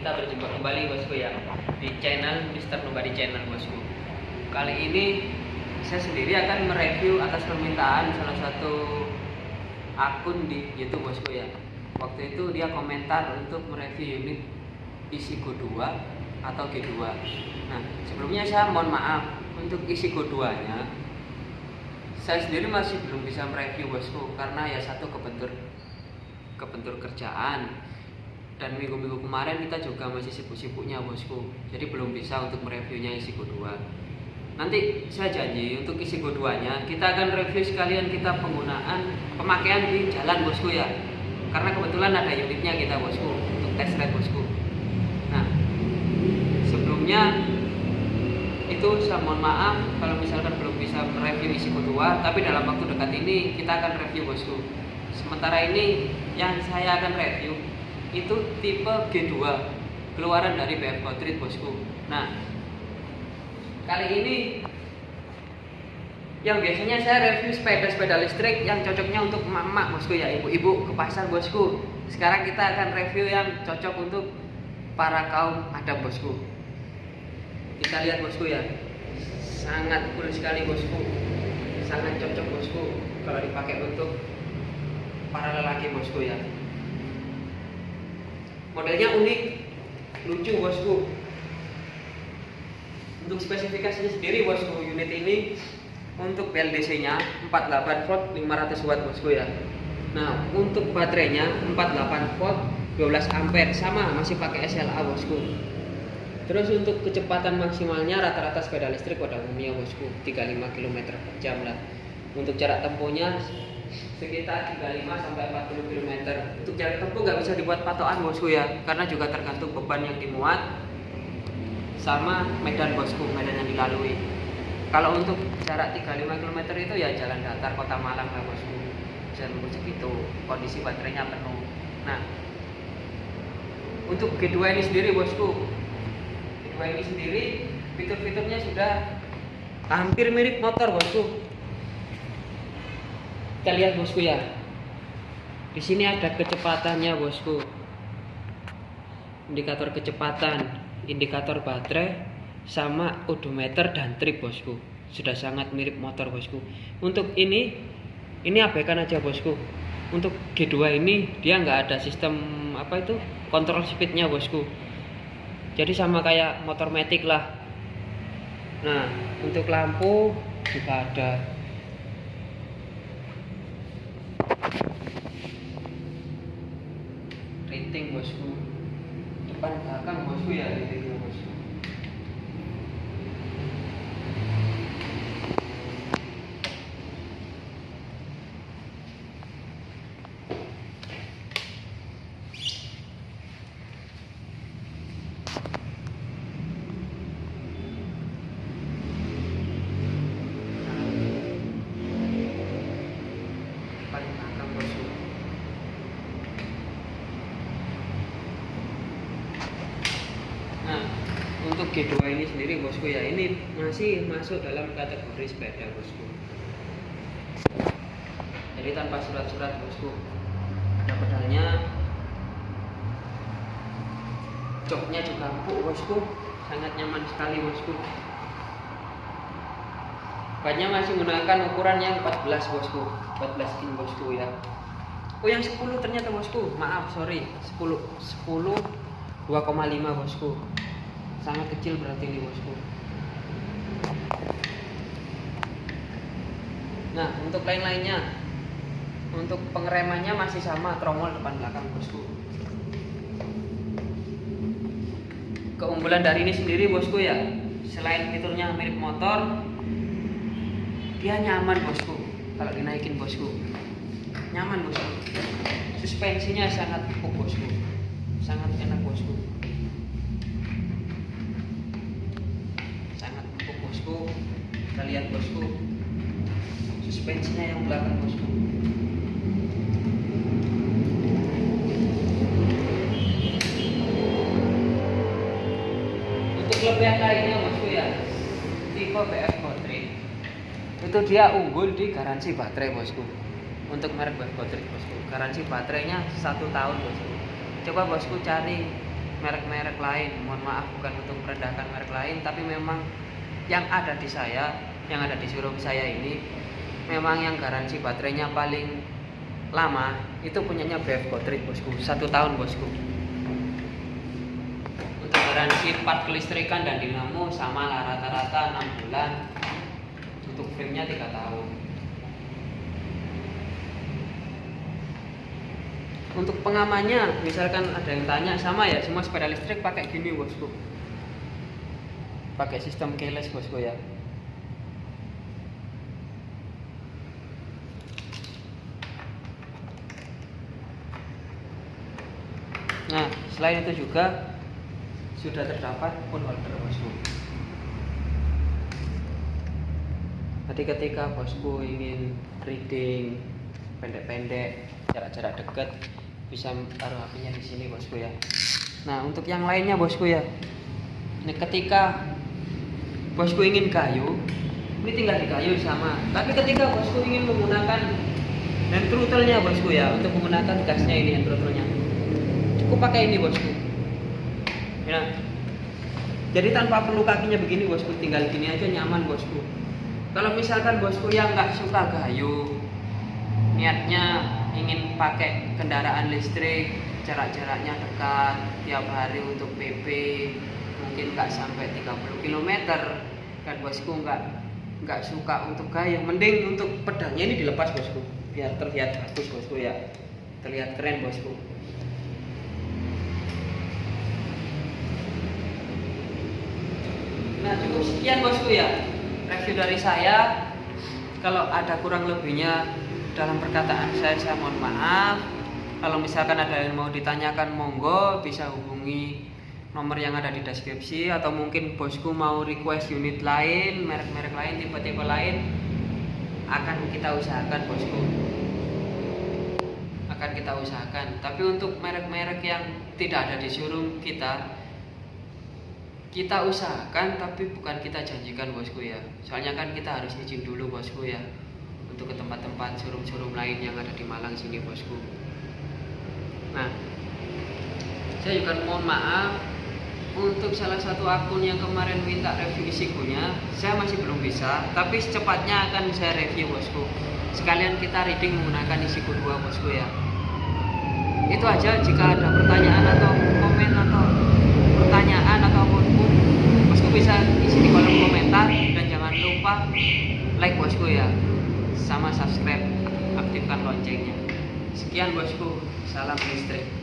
Kita berjumpa kembali bosku ya Di channel Mister Nobody Channel bosku. Kali ini saya sendiri akan mereview atas permintaan salah satu akun di YouTube bosku ya. Waktu itu dia komentar untuk mereview unit isi Go 2 atau G2 Nah sebelumnya saya mohon maaf untuk isi Go 2 nya saya sendiri masih belum bisa mereview bosku karena ya satu kebentur kebentur kerjaan dan minggu-minggu kemarin kita juga masih sibuk-sibuknya bosku. Jadi belum bisa untuk mereviewnya isi Go 2 nanti saya janji untuk isi Go 2 nya kita akan review sekalian kita penggunaan pemakaian di jalan bosku ya. Karena kebetulan ada unitnya kita bosku untuk test ride bosku. Nah sebelumnya itu saya mohon maaf kalau misalkan belum bisa mereview isi Go 2 tapi dalam waktu dekat ini kita akan review bosku. Sementara ini yang saya akan review itu tipe G2 keluaran dari BF Street bosku. Nah kali ini yang biasanya saya review sepeda-sepeda listrik yang cocoknya untuk emak-emak bosku ya ibu-ibu ke pasar bosku. Sekarang kita akan review yang cocok untuk para kaum adam bosku. Kita lihat bosku ya. Sangat cool sekali bosku. Sangat cocok bosku kalau dipakai untuk para lelaki bosku ya modelnya unik lucu bosku. Untuk spesifikasinya sendiri bosku unit ini untuk PLDC nya 48 volt 500 watt bosku ya. Nah untuk baterainya 48 volt 12 ampere sama masih pakai SLA bosku. Terus untuk kecepatan maksimalnya rata-rata sepeda listrik pada umumnya bosku 35 km per jam lah. Untuk jarak tempuhnya sekitar 35 sampai 40 km. Untuk jarak tempuh nggak bisa dibuat patokan bosku ya, karena juga tergantung beban yang dimuat sama medan bosku, medan yang dilalui. Kalau untuk jarak 35 km itu ya jalan datar kota Malang lah bosku. Bisa nunggu segitu, kondisi baterainya penuh. Nah, untuk G2 ini sendiri bosku, G2 ini sendiri fitur-fiturnya sudah hampir mirip motor bosku kita lihat bosku ya di sini ada kecepatannya bosku. Indikator kecepatan indikator baterai sama odometer dan trip bosku. Sudah sangat mirip motor bosku. Untuk ini ini abaikan aja bosku. Untuk G2 ini dia nggak ada sistem apa itu kontrol speednya bosku. Jadi sama kayak motor metik lah. Nah untuk lampu juga ada rating bosku depan belakang bosku ya ratingnya bosku paling belakang bosku Nah, untuk G2 ini sendiri bosku ya, ini masih masuk dalam kategori sepeda bosku. Jadi tanpa surat-surat bosku. Ada pedalnya. Joknya juga empuk bosku, sangat nyaman sekali bosku. Bannya masih menggunakan ukuran yang 14 bosku, 14 in bosku ya. Oh yang 10 ternyata bosku, maaf sorry, 10 10 2,5 bosku sangat kecil berarti ini bosku. Nah untuk lain-lainnya untuk pengeremannya masih sama tromol depan belakang bosku. Keunggulan dari ini sendiri bosku ya. Selain fiturnya mirip motor dia nyaman bosku. Kalau dinaikin bosku. Nyaman bosku. Suspensinya sangat empuk bosku. Sangat enak bosku lihat bosku. Suspensinya yang belakang bosku. Untuk kelebihan lainnya bosku ya. Tipe BF Gotri itu dia unggul di garansi baterai bosku. Untuk merek BF Gotri bosku. Garansi baterainya satu tahun bosku. Coba bosku cari merek-merek lain. Mohon maaf bukan untuk merendahkan merek lain tapi memang yang ada di saya yang ada di showroom saya ini memang yang garansi baterainya paling lama itu punyanya BF Gotrit bosku. Satu tahun bosku. Untuk garansi part kelistrikan dan dinamo sama lah rata-rata 6 bulan. Untuk framenya 3 tahun. Untuk pengamannya misalkan ada yang tanya sama ya semua sepeda listrik pakai gini bosku. Pakai sistem keyless bosku ya nah selain itu juga sudah terdapat pun holder bosku jadi ketika bosku ingin reading pendek-pendek jarak-jarak dekat bisa taruh HP-nya di sini bosku ya. Nah untuk yang lainnya bosku ya, ini ketika bosku ingin kayu, ini tinggal di kayu sama. Tapi ketika bosku ingin menggunakan hand throttle-nya bosku ya, untuk menggunakan gasnya ini hand throttle-nya, pakai ini bosku. Ya. Jadi tanpa perlu kakinya begini bosku, tinggal gini aja nyaman bosku. Kalau misalkan bosku yang nggak suka kayu, niatnya ingin pakai kendaraan listrik jarak-jaraknya dekat tiap hari untuk PP mungkin nggak sampai 30 km kan bosku nggak nggak suka untuk gaya mending untuk pedangnya ini dilepas bosku biar terlihat bagus bosku ya terlihat keren bosku cukup sekian bosku ya. Review dari saya. Kalau ada kurang lebihnya dalam perkataan saya saya mohon maaf. Kalau misalkan ada yang mau ditanyakan monggo bisa hubungi nomor yang ada di deskripsi. Atau mungkin bosku mau request unit lain merek-merek lain tipe-tipe lain akan kita usahakan bosku. Akan kita usahakan. Tapi untuk merek-merek yang tidak ada di showroom kita kita usahakan tapi bukan kita janjikan bosku ya. Soalnya kan kita harus izin dulu bosku ya. Untuk ke tempat-tempat showroom-showroom lain yang ada di Malang sini bosku. Nah saya juga mohon maaf untuk salah satu akun yang kemarin minta review isikunya. Saya masih belum bisa tapi secepatnya akan saya review bosku. Sekalian kita reading menggunakan isiku dua bosku ya. Itu aja jika ada pertanyaan atau komen atau pertanyaan atau apa pun bosku bisa isi di kolom komentar dan jangan lupa like bosku ya sama subscribe aktifkan loncengnya. Sekian bosku salam listrik